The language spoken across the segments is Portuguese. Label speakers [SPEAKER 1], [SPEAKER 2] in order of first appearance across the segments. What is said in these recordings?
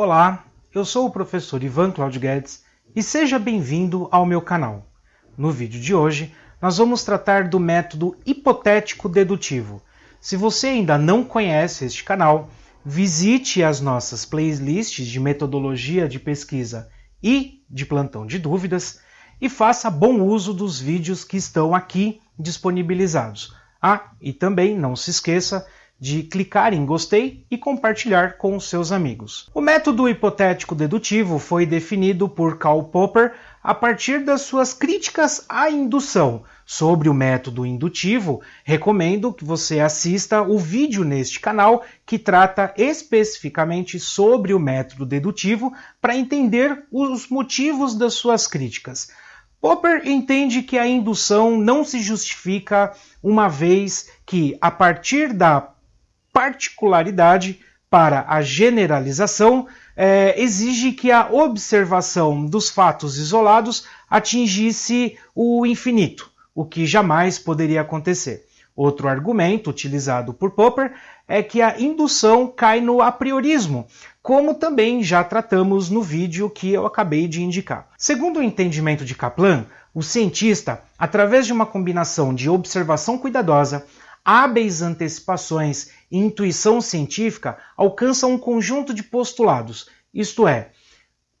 [SPEAKER 1] Olá, eu sou o professor Ivan Claudio Guedes e seja bem-vindo ao meu canal. No vídeo de hoje, nós vamos tratar do método hipotético dedutivo. Se você ainda não conhece este canal, visite as nossas playlists de metodologia de pesquisa e de plantão de dúvidas e faça bom uso dos vídeos que estão aqui disponibilizados. Ah, e também não se esqueça de clicar em gostei e compartilhar com seus amigos. O método hipotético dedutivo foi definido por Karl Popper a partir das suas críticas à indução. Sobre o método indutivo, recomendo que você assista o vídeo neste canal que trata especificamente sobre o método dedutivo para entender os motivos das suas críticas. Popper entende que a indução não se justifica uma vez que, a partir da particularidade para a generalização, é, exige que a observação dos fatos isolados atingisse o infinito, o que jamais poderia acontecer. Outro argumento utilizado por Popper é que a indução cai no apriorismo, como também já tratamos no vídeo que eu acabei de indicar. Segundo o entendimento de Kaplan, o cientista, através de uma combinação de observação cuidadosa, hábeis antecipações e intuição científica, alcança um conjunto de postulados, isto é,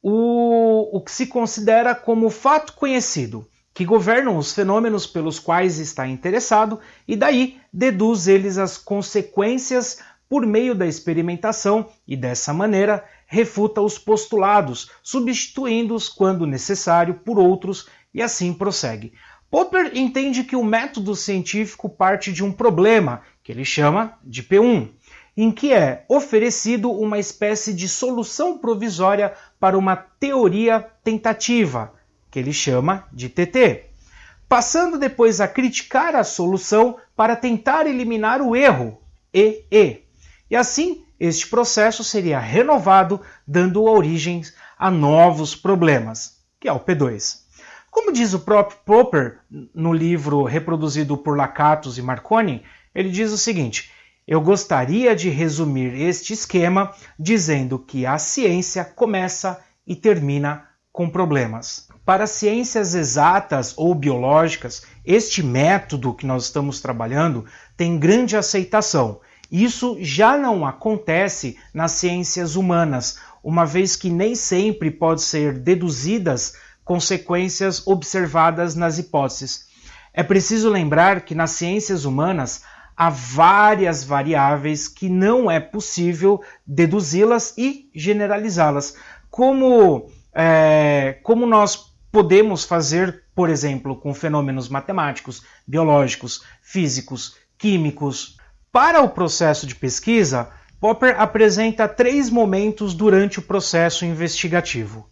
[SPEAKER 1] o, o que se considera como fato conhecido, que governam os fenômenos pelos quais está interessado e daí deduz eles as consequências por meio da experimentação e dessa maneira refuta os postulados, substituindo-os quando necessário por outros e assim prossegue. Popper entende que o método científico parte de um problema, que ele chama de P1, em que é oferecido uma espécie de solução provisória para uma teoria tentativa, que ele chama de TT, passando depois a criticar a solução para tentar eliminar o erro, EE. E assim, este processo seria renovado, dando origem a novos problemas, que é o P2. Como diz o próprio Popper no livro reproduzido por Lakatos e Marconi, ele diz o seguinte: Eu gostaria de resumir este esquema dizendo que a ciência começa e termina com problemas. Para ciências exatas ou biológicas, este método que nós estamos trabalhando tem grande aceitação. Isso já não acontece nas ciências humanas, uma vez que nem sempre pode ser deduzidas consequências observadas nas hipóteses. É preciso lembrar que nas ciências humanas há várias variáveis que não é possível deduzi-las e generalizá-las, como, é, como nós podemos fazer, por exemplo, com fenômenos matemáticos, biológicos, físicos, químicos. Para o processo de pesquisa, Popper apresenta três momentos durante o processo investigativo.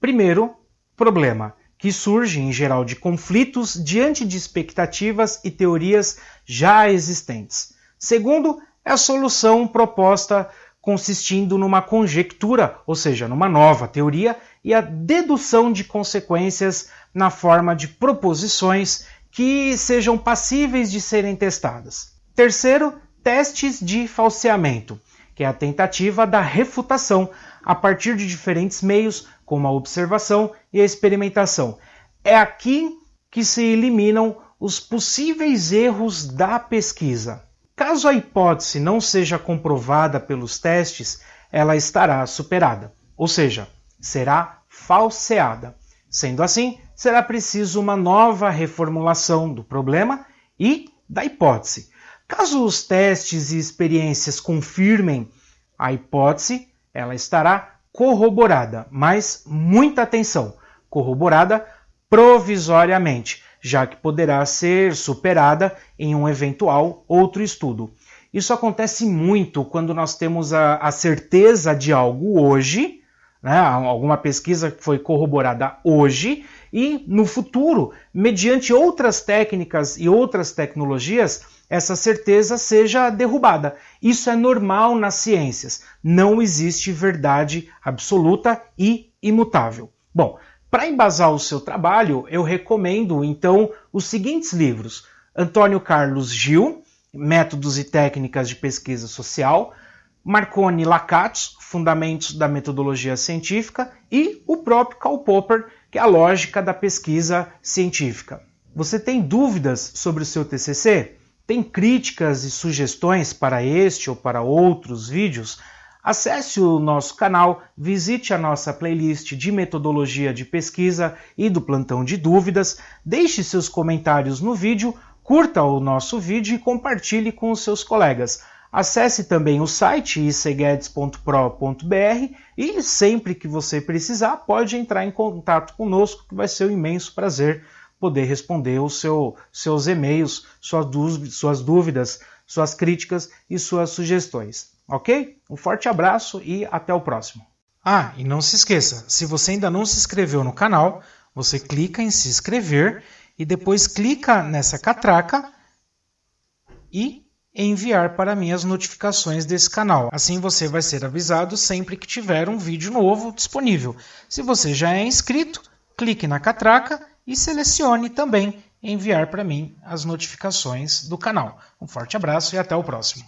[SPEAKER 1] Primeiro, problema, que surge em geral de conflitos diante de expectativas e teorias já existentes. Segundo, é a solução proposta consistindo numa conjectura, ou seja, numa nova teoria, e a dedução de consequências na forma de proposições que sejam passíveis de serem testadas. Terceiro, testes de falseamento, que é a tentativa da refutação a partir de diferentes meios, como a observação e a experimentação. É aqui que se eliminam os possíveis erros da pesquisa. Caso a hipótese não seja comprovada pelos testes, ela estará superada, ou seja, será falseada. Sendo assim, será preciso uma nova reformulação do problema e da hipótese. Caso os testes e experiências confirmem a hipótese, ela estará corroborada, mas muita atenção, corroborada provisoriamente, já que poderá ser superada em um eventual outro estudo. Isso acontece muito quando nós temos a, a certeza de algo hoje, né, alguma pesquisa que foi corroborada hoje, e no futuro, mediante outras técnicas e outras tecnologias, essa certeza seja derrubada. Isso é normal nas ciências. Não existe verdade absoluta e imutável. Bom, para embasar o seu trabalho, eu recomendo então os seguintes livros: Antônio Carlos Gil, Métodos e Técnicas de Pesquisa Social, Marconi Lacatos, Fundamentos da Metodologia Científica e o próprio Karl Popper, que é a lógica da pesquisa científica. Você tem dúvidas sobre o seu TCC? Tem críticas e sugestões para este ou para outros vídeos? Acesse o nosso canal, visite a nossa playlist de metodologia de pesquisa e do plantão de dúvidas, deixe seus comentários no vídeo, curta o nosso vídeo e compartilhe com os seus colegas. Acesse também o site iceguedes.pro.br e sempre que você precisar pode entrar em contato conosco que vai ser um imenso prazer poder responder os seu, seus e-mails, suas suas dúvidas, suas críticas e suas sugestões. Ok? Um forte abraço e até o próximo. Ah, e não se esqueça, se você ainda não se inscreveu no canal, você clica em se inscrever e depois clica nessa catraca e enviar para mim as notificações desse canal. Assim você vai ser avisado sempre que tiver um vídeo novo disponível. Se você já é inscrito, clique na catraca e selecione também enviar para mim as notificações do canal. Um forte abraço e até o próximo.